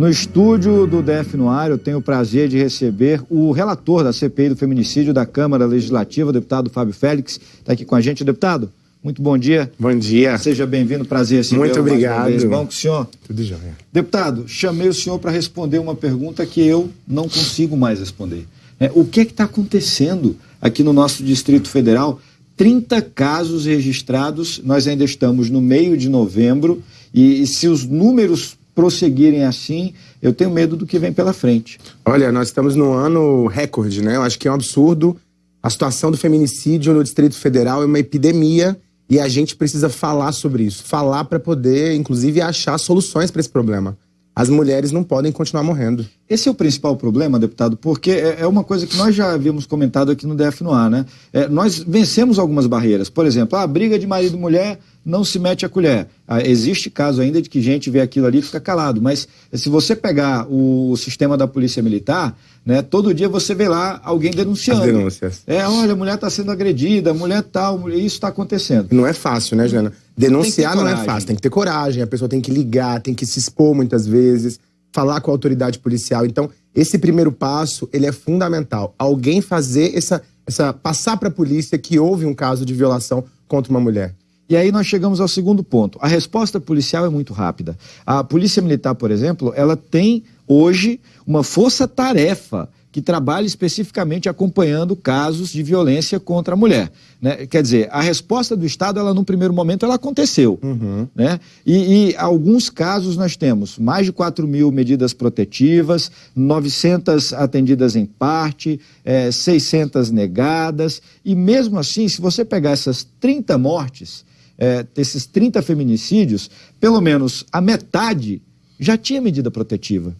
No estúdio do DF no ar, eu tenho o prazer de receber o relator da CPI do feminicídio da Câmara Legislativa, o deputado Fábio Félix. Está aqui com a gente, deputado. Muito bom dia. Bom dia. Seja bem-vindo, prazer recebê Muito obrigado. Bom com o senhor. Tudo jóia. Deputado, chamei o senhor para responder uma pergunta que eu não consigo mais responder. É, o que é está acontecendo aqui no nosso Distrito Federal? 30 casos registrados, nós ainda estamos no meio de novembro, e, e se os números prosseguirem assim, eu tenho medo do que vem pela frente. Olha, nós estamos no ano recorde, né? Eu acho que é um absurdo. A situação do feminicídio no Distrito Federal é uma epidemia e a gente precisa falar sobre isso. Falar para poder, inclusive, achar soluções para esse problema. As mulheres não podem continuar morrendo. Esse é o principal problema, deputado, porque é, é uma coisa que nós já havíamos comentado aqui no DF no ar, né? É, nós vencemos algumas barreiras. Por exemplo, a briga de marido e mulher não se mete a colher. Ah, existe caso ainda de que gente vê aquilo ali e fica calado, mas se você pegar o, sistema da polícia militar, né, todo dia você vê lá alguém denunciando. As denúncias. É, olha, a mulher está sendo agredida, a mulher tal, isso está acontecendo. Não é fácil, né, Jana? Denunciar não é fácil, tem que ter coragem, a pessoa tem que ligar, tem que se expor muitas vezes, falar com a autoridade policial. Então, esse primeiro passo, ele é fundamental. Alguém fazer essa, essa passar para a polícia que houve um caso de violação contra uma mulher. E aí nós chegamos ao segundo ponto. A resposta policial é muito rápida. A Polícia Militar, por exemplo, ela tem hoje uma força-tarefa que trabalha especificamente acompanhando casos de violência contra a mulher. Né? Quer dizer, a resposta do Estado, ela num primeiro momento, ela aconteceu. Uhum. Né? E, e alguns casos nós temos mais de 4 mil medidas protetivas, 900 atendidas em parte, é, 600 negadas, e mesmo assim, se você pegar essas 30 mortes, é, desses 30 feminicídios, pelo menos a metade já tinha medida protetiva.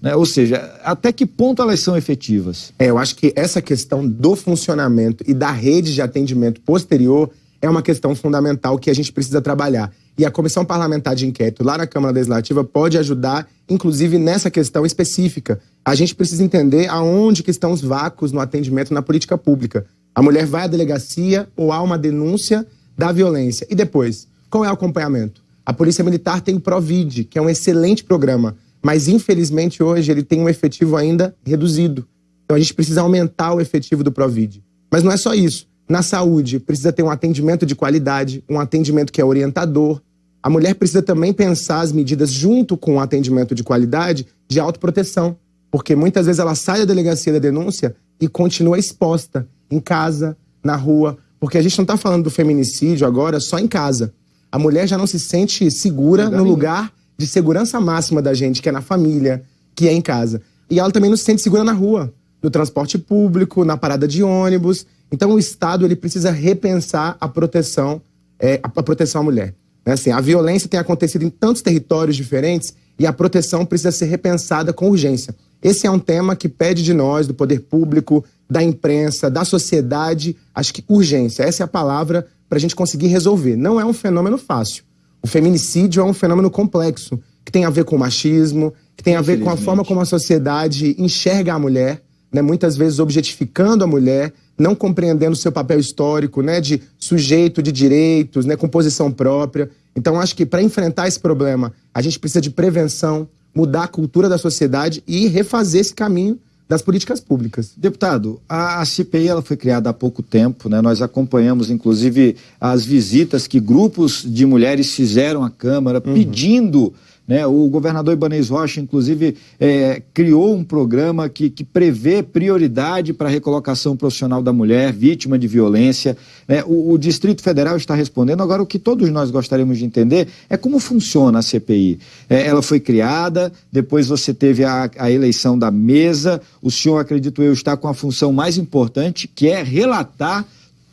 Né? Ou seja, até que ponto elas são efetivas? É, eu acho que essa questão do funcionamento e da rede de atendimento posterior é uma questão fundamental que a gente precisa trabalhar. E a Comissão Parlamentar de Inquérito lá na Câmara Legislativa pode ajudar, inclusive nessa questão específica. A gente precisa entender aonde que estão os vácuos no atendimento na política pública. A mulher vai à delegacia ou há uma denúncia da violência. E depois, qual é o acompanhamento? A Polícia Militar tem o Provid, que é um excelente programa, mas infelizmente hoje ele tem um efetivo ainda reduzido. Então a gente precisa aumentar o efetivo do Provid. Mas não é só isso. Na saúde, precisa ter um atendimento de qualidade, um atendimento que é orientador. A mulher precisa também pensar as medidas junto com o atendimento de qualidade de autoproteção, porque muitas vezes ela sai da delegacia da denúncia e continua exposta em casa, na rua, porque a gente não está falando do feminicídio agora só em casa. A mulher já não se sente segura no lugar de segurança máxima da gente, que é na família, que é em casa. E ela também não se sente segura na rua, no transporte público, na parada de ônibus. Então o Estado ele precisa repensar a proteção, é, a proteção à mulher. Né? Assim, a violência tem acontecido em tantos territórios diferentes e a proteção precisa ser repensada com urgência. Esse é um tema que pede de nós, do poder público, da imprensa, da sociedade, acho que urgência. Essa é a palavra para a gente conseguir resolver. Não é um fenômeno fácil. O feminicídio é um fenômeno complexo, que tem a ver com o machismo, que tem a ver com a forma como a sociedade enxerga a mulher, né? muitas vezes objetificando a mulher, não compreendendo o seu papel histórico, né? de sujeito de direitos, né? com posição própria. Então, acho que para enfrentar esse problema, a gente precisa de prevenção, mudar a cultura da sociedade e refazer esse caminho das políticas públicas. Deputado, a, a CPI ela foi criada há pouco tempo, né? Nós acompanhamos, inclusive, as visitas que grupos de mulheres fizeram à Câmara uhum. pedindo né? O governador Ibanez Rocha, inclusive, é, criou um programa que, que prevê prioridade para a recolocação profissional da mulher vítima de violência. Né? O, o, Distrito Federal está respondendo. Agora, o que todos nós gostaríamos de entender é como funciona a CPI. É, ela foi criada, depois você teve a, a eleição da mesa. O senhor, acredito eu, está com a função mais importante, que é relatar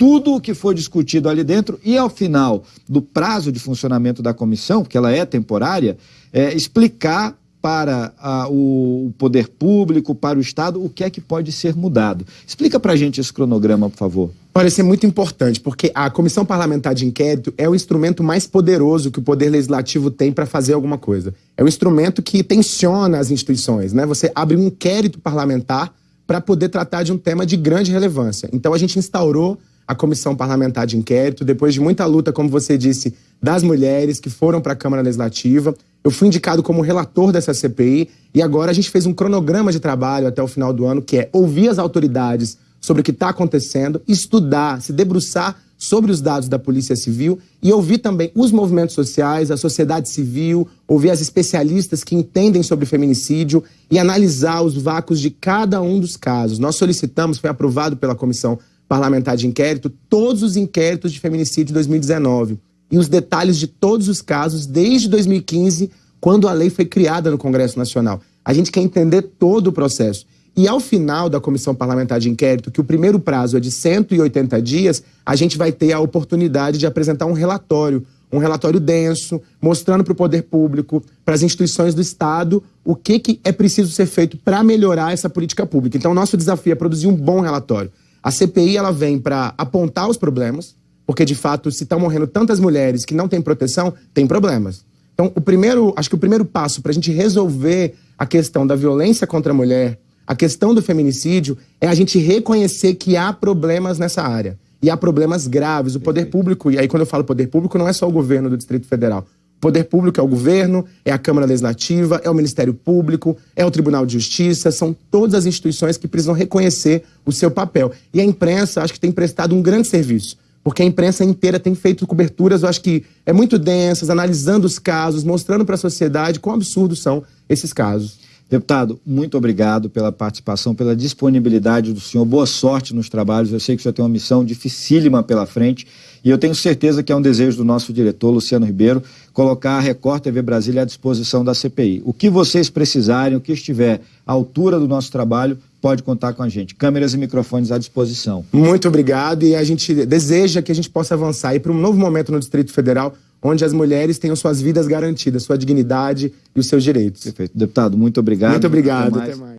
tudo o que foi discutido ali dentro e, ao final do prazo de funcionamento da comissão, porque ela é temporária, é, explicar para a, o poder público, para o Estado, o que é que pode ser mudado. Explica para a gente esse cronograma, por favor. Olha, isso é muito importante, porque a Comissão Parlamentar de Inquérito é o instrumento mais poderoso que o Poder Legislativo tem para fazer alguma coisa. É um instrumento que tensiona as instituições, né? Você abre um inquérito parlamentar para poder tratar de um tema de grande relevância. Então a gente instaurou a comissão parlamentar de inquérito, depois de muita luta, como você disse, das mulheres que foram para a Câmara Legislativa. Eu fui indicado como relator dessa CPI e agora a gente fez um cronograma de trabalho até o final do ano, que é ouvir as autoridades sobre o que está acontecendo, estudar, se debruçar sobre os dados da Polícia Civil e ouvir também os movimentos sociais, a sociedade civil, ouvir as especialistas que entendem sobre feminicídio e analisar os vácuos de cada um dos casos. Nós solicitamos, foi aprovado pela Comissão Parlamentar de Inquérito, todos os inquéritos de feminicídio de 2019 e os detalhes de todos os casos desde 2015, quando a lei foi criada no Congresso Nacional. A gente quer entender todo o processo. E ao final da comissão parlamentar de inquérito, que o primeiro prazo é de 180 dias, a gente vai ter a oportunidade de apresentar um relatório, um relatório denso, mostrando para o poder público, para as instituições do Estado, o que, que é preciso ser feito para melhorar essa política pública. Então, nosso desafio é produzir um bom relatório. A CPI ela vem para apontar os problemas, porque de fato, se estão morrendo tantas mulheres que não têm proteção, tem problemas. Então, o primeiro, acho que o primeiro passo para a gente resolver a questão da violência contra a mulher, a questão do feminicídio, é a gente reconhecer que há problemas nessa área. E há problemas graves. O poder público, e aí quando eu falo poder público, não é só o governo do Distrito Federal. Poder público é o governo, é a Câmara Legislativa, é o Ministério Público, é o Tribunal de Justiça, são todas as instituições que precisam reconhecer o seu papel. E a imprensa, acho que tem prestado um grande serviço porque a imprensa inteira tem feito coberturas, eu acho que é muito densas, analisando os casos, mostrando para a sociedade quão absurdos são esses casos. Deputado, muito obrigado pela participação, pela disponibilidade do senhor. Boa sorte nos trabalhos. Eu sei que o senhor tem uma missão dificílima pela frente e eu tenho certeza que é um desejo do nosso diretor, Luciano Ribeiro, colocar a Record TV Brasília à disposição da CPI. O que vocês precisarem, o que estiver à altura do nosso trabalho, pode contar com a gente. Câmeras e microfones à disposição. Muito obrigado e a gente deseja que a gente possa avançar para um novo momento no Distrito Federal, onde as mulheres tenham suas vidas garantidas, sua dignidade e os seus direitos. Perfeito. Deputado, muito obrigado. Muito obrigado. Até mais. Até mais.